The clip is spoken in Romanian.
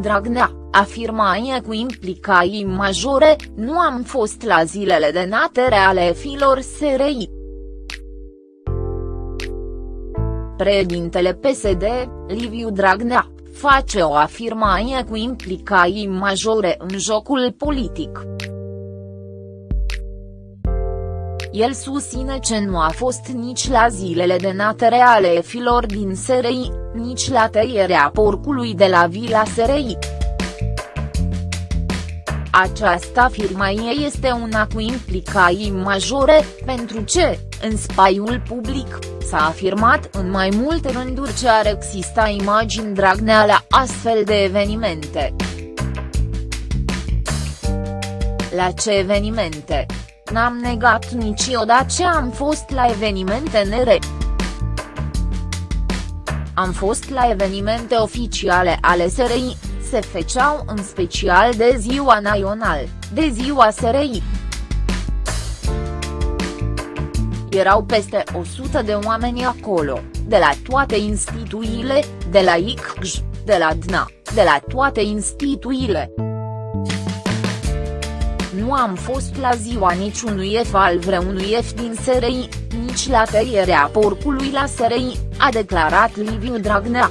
Dragnea, afirma cu implicații majore, nu am fost la zilele de naștere ale filor SRI. Președintele PSD, Liviu Dragnea, face o afirmație cu implicații majore în jocul politic. El susține că nu a fost nici la zilele de natere ale filor din SRI, nici la tăierea porcului de la Vila SRI. Această afirmație este una cu implicații majore, pentru ce, în spaiul public, s-a afirmat în mai multe rânduri ce ar exista imagini Dragnea la astfel de evenimente. La ce evenimente? N-am negat niciodată ce am fost la evenimente nere. Am fost la evenimente oficiale ale SRI, se făceau în special de ziua național, de ziua SRI. Erau peste 100 de oameni acolo, de la toate instituțiile, de la ICJ, de la DNA, de la toate instituțiile. Nu am fost la ziua niciunui F al vreunui F din SRI, nici la tăierea porcului la SRI, a declarat Liviu Dragnea.